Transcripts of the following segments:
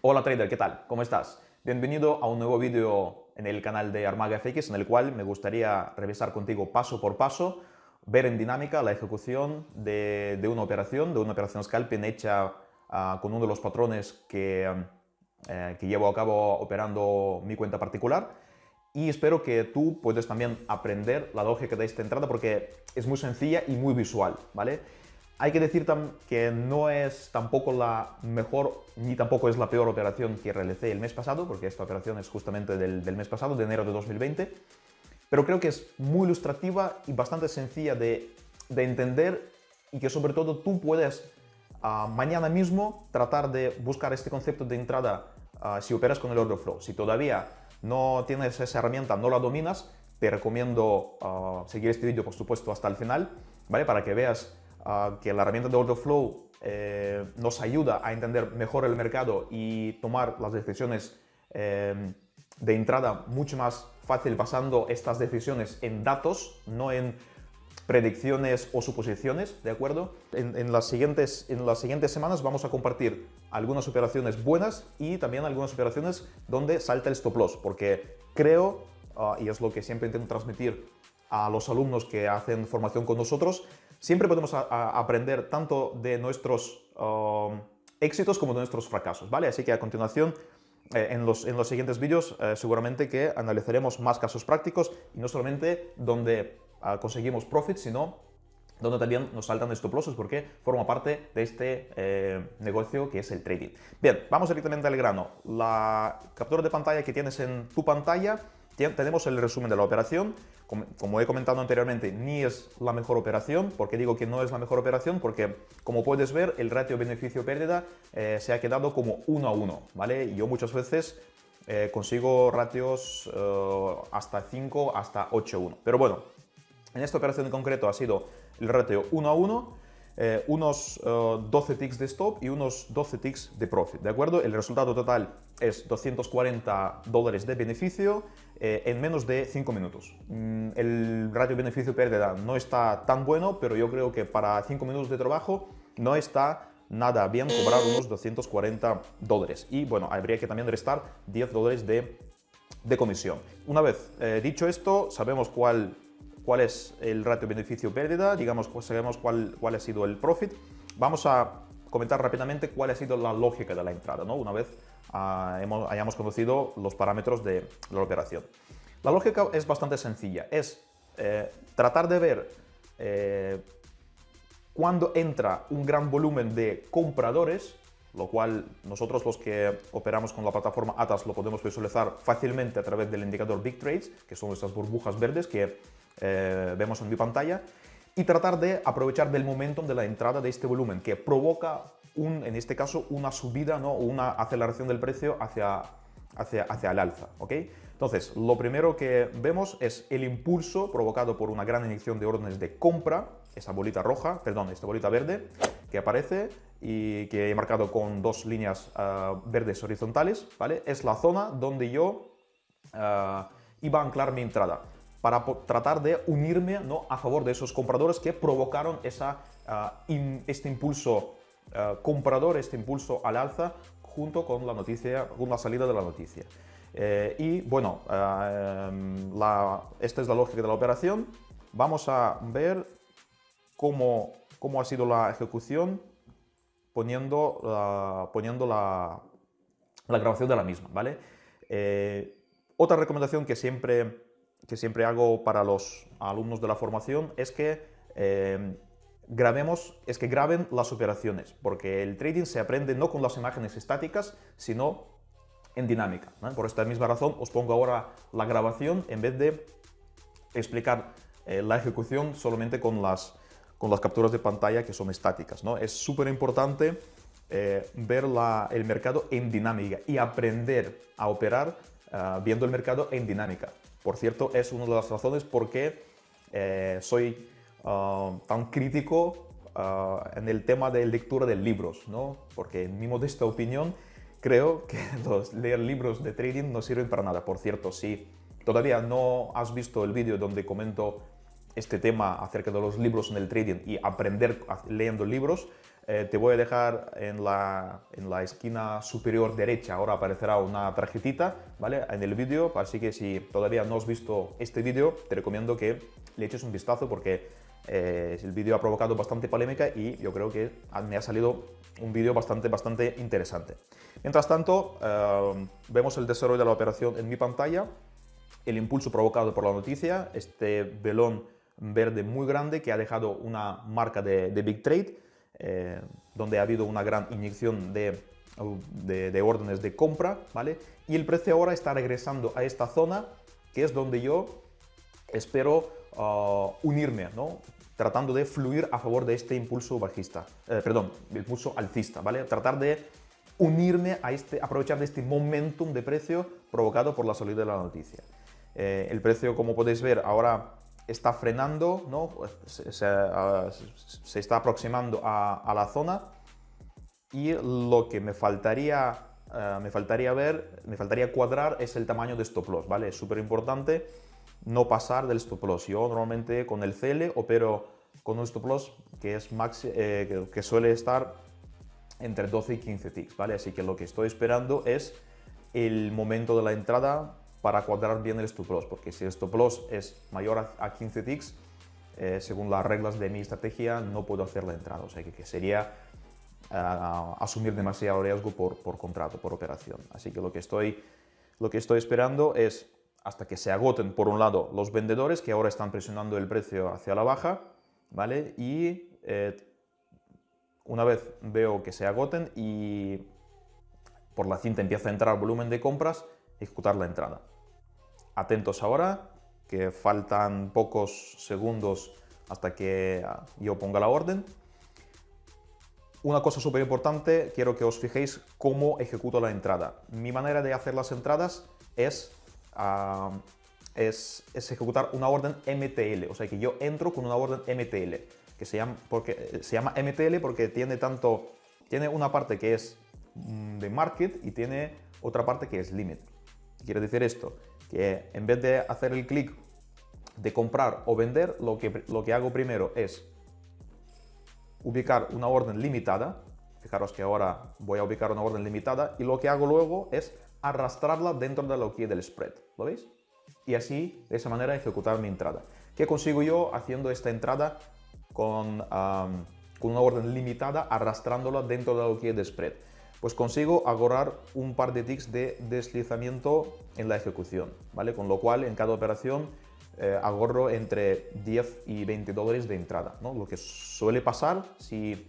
Hola trader, ¿qué tal? ¿Cómo estás? Bienvenido a un nuevo vídeo en el canal de Armaga FX en el cual me gustaría revisar contigo paso por paso, ver en dinámica la ejecución de, una operación, de una operación scalping hecha ah, con uno de los patrones que, eh, que llevo a cabo operando mi cuenta particular y espero que tú puedas también aprender la lógica de esta entrada porque es muy sencilla y muy visual, ¿vale? Hay que decir que no es tampoco la mejor ni tampoco es la peor operación que realicé el mes pasado, porque esta operación es justamente del, mes pasado, de enero de 2020, pero creo que es muy ilustrativa y bastante sencilla de, entender y que sobre todo tú puedes ah, mañana mismo tratar de buscar este concepto de entrada ah, si operas con el order flow. Si todavía no tienes esa herramienta, no la dominas, te recomiendo ah, seguir este vídeo por supuesto hasta el final, ¿vale? Para que veas que la herramienta de Order Flow eh, nos ayuda a entender mejor el mercado y tomar las decisiones eh, de entrada mucho más fácil basando estas decisiones en datos, no en predicciones o suposiciones, ¿de acuerdo? En, las siguientes, en las siguientes semanas vamos a compartir algunas operaciones buenas y también algunas operaciones donde salta el stop loss, porque creo, ah, y es lo que siempre intento transmitir a los alumnos que hacen formación con nosotros, siempre podemos aprender tanto de nuestros um, éxitos como de nuestros fracasos, ¿vale? Así que a continuación, eh, en, los, en, los, siguientes vídeos, eh, seguramente que analizaremos más casos prácticos y no solamente donde ah, conseguimos profit, sino donde también nos saltan stop losses porque forma parte de este eh, negocio que es el trading. Bien, vamos directamente al grano. La captura de pantalla que tienes en tu pantalla tenemos el resumen de la operación. Como, he comentado anteriormente, ni es la mejor operación. ¿Por qué digo que no es la mejor operación? Porque, como puedes ver, el ratio beneficio-pérdida eh, se ha quedado como 1 a 1. ¿vale? Yo muchas veces eh, consigo ratios eh, hasta 5, hasta 8 a 1. Pero bueno, en esta operación en concreto ha sido el ratio 1 a 1 eh, unos 12 eh, ticks de stop y unos 12 ticks de profit, ¿de acuerdo? El resultado total es 240 dólares de beneficio eh, en menos de 5 minutos. Mm, el ratio beneficio-pérdida no está tan bueno, pero yo creo que para 5 minutos de trabajo no está nada bien cobrar unos 240 dólares. Y bueno, habría que también restar 10 dólares de, de comisión. Una vez dicho esto, sabemos cuál cuál es el ratio beneficio-pérdida, digamos, sabemos cuál, cuál ha sido el profit. Vamos a comentar rápidamente cuál ha sido la lógica de la entrada, ¿no? una vez ah, hemos, hayamos conocido los parámetros de la operación. La lógica es bastante sencilla, es eh, tratar de ver eh, cuando entra un gran volumen de compradores, lo cual nosotros los que operamos con la plataforma ATAS lo podemos visualizar fácilmente a través del indicador Big Trades, que son estas burbujas verdes que eh, vemos en mi pantalla, y tratar de aprovechar del momentum de la entrada de este volumen que provoca, un, en este caso, una subida ¿no? o una aceleración del precio hacia, hacia, hacia el alza. ¿ok? Entonces, lo primero que vemos es el impulso provocado por una gran inyección de órdenes de compra, esa bolita roja, perdón, esta bolita verde que aparece y que he marcado con dos líneas ah, verdes horizontales, ¿vale? Es la zona donde yo ah, iba a anclar mi entrada para tratar de unirme ¿no? a favor de esos compradores que provocaron esa, ah, este impulso ah, comprador, este impulso al alza junto con la noticia, con la salida de la noticia. Eh, y bueno, ah, em, esta es la lógica de la operación. Vamos a ver cómo, cómo ha sido la ejecución poniendo, poniendo la, la, grabación de la misma. ¿vale? Eh, otra recomendación que siempre que siempre hago para los alumnos de la formación es que eh, grabemos, es que graben las operaciones, porque el trading se aprende no con las imágenes estáticas, sino en dinámica. Por esta misma razón os pongo ahora la grabación en vez de explicar eh, la ejecución solamente con las, con las capturas de pantalla que son estáticas. ¿no? Es súper importante eh, ver el mercado en dinámica y aprender a operar viendo el mercado en dinámica. Por cierto, es una de las razones por qué eh, soy ah, tan crítico ah, en el tema de lectura de libros, ¿no? Porque en mi modesta opinión creo que los, leer libros de trading no sirven para nada. Por cierto, si todavía no has visto el vídeo donde comento este tema acerca de los libros en el trading y aprender leyendo libros, eh, te voy a dejar en la, en la, esquina superior derecha, ahora aparecerá una tarjetita, ¿vale? En el vídeo, así que si todavía no has visto este vídeo, te recomiendo que le eches un vistazo porque eh, el vídeo ha provocado bastante polémica y yo creo que me ha salido un vídeo bastante, bastante interesante. Mientras tanto, eh, vemos el desarrollo de la operación en mi pantalla, el impulso provocado por la noticia, este velón verde muy grande que ha dejado una marca de, de Big Trade, eh, donde ha habido una gran inyección de, de, órdenes de compra, ¿vale? Y el precio ahora está regresando a esta zona, que es donde yo espero uh, unirme, ¿no? Tratando de fluir a favor de este impulso bajista, eh, perdón, impulso alcista, ¿vale? Tratar de unirme a este, aprovechar de este momentum de precio provocado por la salida de la noticia. Eh, el precio, como podéis ver, ahora está frenando, ¿no? se, está aproximando a, la zona y lo que me faltaría, eh, me faltaría ver, me faltaría cuadrar es el tamaño de stop loss, ¿vale? Es súper importante no pasar del stop loss. Yo normalmente con el CL opero con un stop loss que, es eh, que suele estar entre 12 y 15 ticks, ¿vale? Así que lo que estoy esperando es el momento de la entrada para cuadrar bien el stop loss, porque si el stop loss es mayor a 15 ticks, eh, según las reglas de mi estrategia, no puedo hacer la entrada, o sea que, sería ah, asumir demasiado riesgo por, por, contrato, por operación. Así que lo que, estoy, lo que estoy esperando es hasta que se agoten, por un lado, los vendedores, que ahora están presionando el precio hacia la baja, ¿vale? Y eh, una vez veo que se agoten y por la cinta empieza a entrar volumen de compras, ejecutar la entrada. Atentos ahora, que faltan pocos segundos hasta que ah, yo ponga la orden. Una cosa súper importante, quiero que os fijéis cómo ejecuto la entrada. Mi manera de hacer las entradas es, ah, es, ejecutar una orden MTL, o sea que yo entro con una orden MTL, que se llama, porque, se llama MTL porque tiene tanto, tiene una parte que es mm, de market y tiene otra parte que es limit quiere decir esto? Que en vez de hacer el clic de comprar o vender, lo que, lo que hago primero es ubicar una orden limitada. Fijaros que ahora voy a ubicar una orden limitada y lo que hago luego es arrastrarla dentro de la que del spread. ¿Lo veis? Y así, de esa manera, ejecutar mi entrada. ¿Qué consigo yo haciendo esta entrada con, con una orden limitada, arrastrándola dentro de la que de spread? Pues consigo agarrar un par de ticks de deslizamiento en la ejecución, ¿vale? Con lo cual en cada operación eh, agorro entre 10 y 20 dólares de entrada, ¿no? Lo que suele pasar si,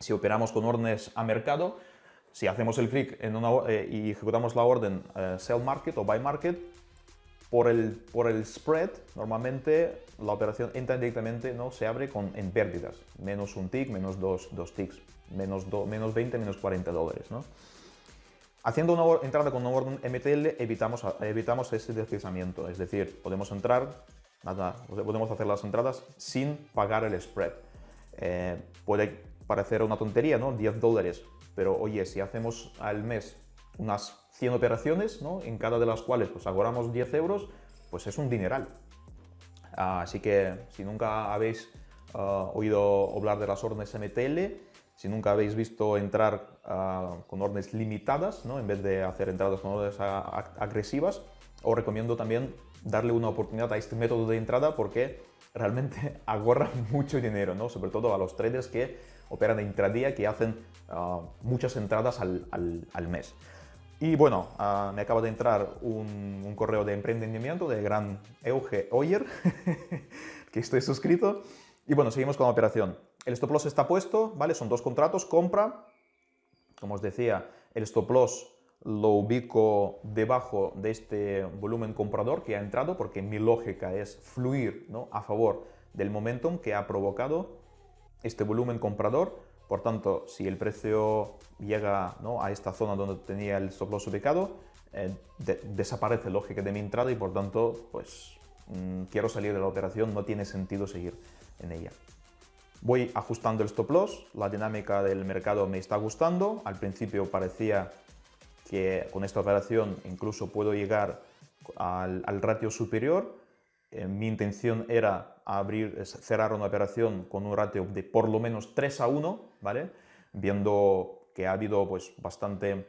si operamos con órdenes a mercado, si hacemos el clic en una, eh, y ejecutamos la orden eh, sell market o buy market, por el, por el spread, normalmente la operación entra directamente, ¿no? se abre con, en pérdidas, menos un tick, menos dos, dos ticks, menos, menos 20, menos 40 dólares. ¿no? Haciendo una entrada con una orden MTL evitamos, evitamos ese deslizamiento, es decir, podemos entrar, nada, podemos hacer las entradas sin pagar el spread. Eh, puede parecer una tontería, ¿no? 10 dólares, pero oye, si hacemos al mes unas 100 operaciones, ¿no? en cada de las cuales pues agoramos 10 euros, pues es un dineral. así que si nunca habéis ah, oído hablar de las órdenes MTL, si nunca habéis visto entrar ah, con órdenes limitadas, ¿no? en vez de hacer entradas con órdenes agresivas, os recomiendo también darle una oportunidad a este método de entrada porque realmente agorra mucho dinero, ¿no? sobre todo a los traders que operan de intradía, que hacen ah, muchas entradas al, al mes. Y bueno, ah, me acaba de entrar un, correo de emprendimiento de gran Euge Oyer, que estoy suscrito. Y bueno, seguimos con la operación. El stop loss está puesto, ¿vale? Son dos contratos, compra. Como os decía, el stop loss lo ubico debajo de este volumen comprador que ha entrado, porque mi lógica es fluir ¿no? a favor del momentum que ha provocado este volumen comprador. Por tanto, si el precio llega a esta zona donde tenía el stop loss ubicado, eh, desaparece lógica de mi entrada y por tanto, pues mm, quiero salir de la operación, no tiene sentido seguir en ella. Voy ajustando el stop loss, la dinámica del mercado me está gustando, al principio parecía que con esta operación incluso puedo llegar al, ratio superior, eh, mi intención era abrir, cerrar una operación con un ratio de por lo menos 3 a 1, ¿vale? Viendo que ha habido pues, bastante,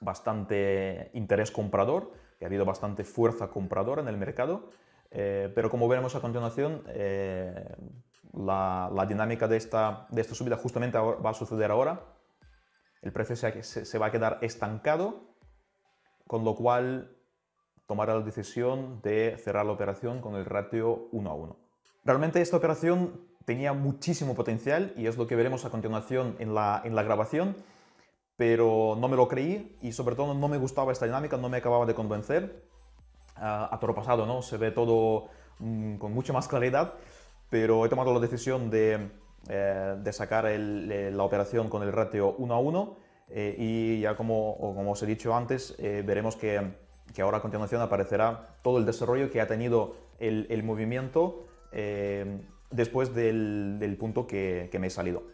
bastante interés comprador, que ha habido bastante fuerza compradora en el mercado, eh, pero como veremos a continuación, eh, la, la, dinámica de esta, de esta subida justamente va a suceder ahora. El precio se, se va a quedar estancado, con lo cual tomará la decisión de cerrar la operación con el ratio 1 a 1. Realmente esta operación tenía muchísimo potencial y es lo que veremos a continuación en la, en la grabación, pero no me lo creí y sobre todo no me gustaba esta dinámica, no me acababa de convencer. A toro pasado, ¿no? Se ve todo mm, con mucha más claridad, pero he tomado la decisión de, eh, de sacar el, la operación con el ratio 1 a 1 eh, y ya como, como os he dicho antes, eh, veremos que que ahora a continuación aparecerá todo el desarrollo que ha tenido el, movimiento eh, después del, punto que, me he salido.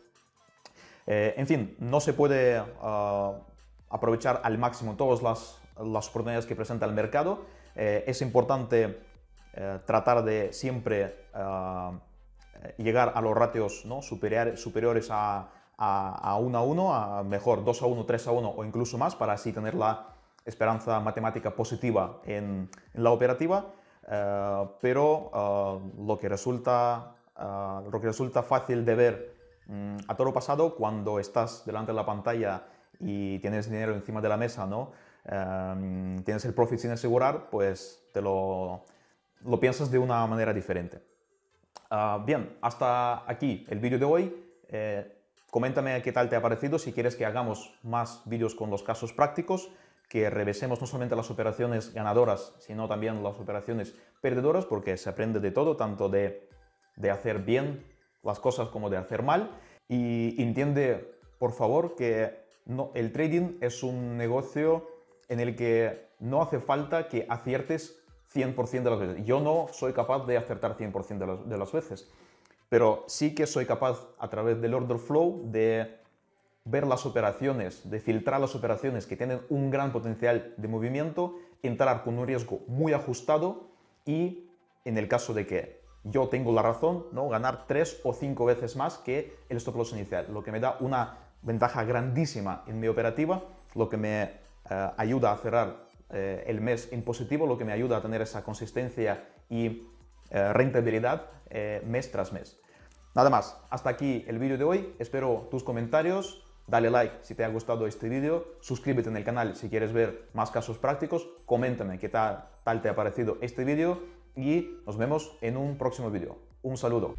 Eh, en fin, no se puede ah, aprovechar al máximo todas las, oportunidades que presenta el mercado. Eh, es importante tratar de siempre ah, llegar a los ratios ¿no? superiores a, a, 1 a 1, a mejor 2 a 1, 3 a 1 o incluso más, para así tener la esperanza matemática positiva en, la operativa, eh, pero eh, lo, que resulta, eh, lo que resulta fácil de ver mm, a toro pasado cuando estás delante de la pantalla y tienes dinero encima de la mesa, ¿no? Tienes el profit sin asegurar, pues te lo, lo piensas de una manera diferente. bien, hasta aquí el vídeo de hoy. coméntame qué tal te ha parecido, si quieres que hagamos más vídeos con los casos prácticos que revesemos no solamente las operaciones ganadoras, sino también las operaciones perdedoras, porque se aprende de todo, tanto de, hacer bien las cosas como de hacer mal. Y entiende, por favor, que no, el trading es un negocio en el que no hace falta que aciertes 100% de las veces. Yo no soy capaz de acertar 100% de las, de las veces, pero sí que soy capaz, a través del order flow, de ver las operaciones, de filtrar las operaciones que tienen un gran potencial de movimiento, entrar con un riesgo muy ajustado y, en el caso de que yo tengo la razón, ¿no? ganar tres o cinco veces más que el stop loss inicial, lo que me da una ventaja grandísima en mi operativa, lo que me eh, ayuda a cerrar eh, el mes en positivo, lo que me ayuda a tener esa consistencia y eh, rentabilidad mes tras mes. Nada más, hasta aquí el vídeo de hoy, espero tus comentarios, Dale like si te ha gustado este vídeo, suscríbete en el canal si quieres ver más casos prácticos, coméntame qué tal, tal te ha parecido este vídeo y nos vemos en un próximo vídeo. Un saludo.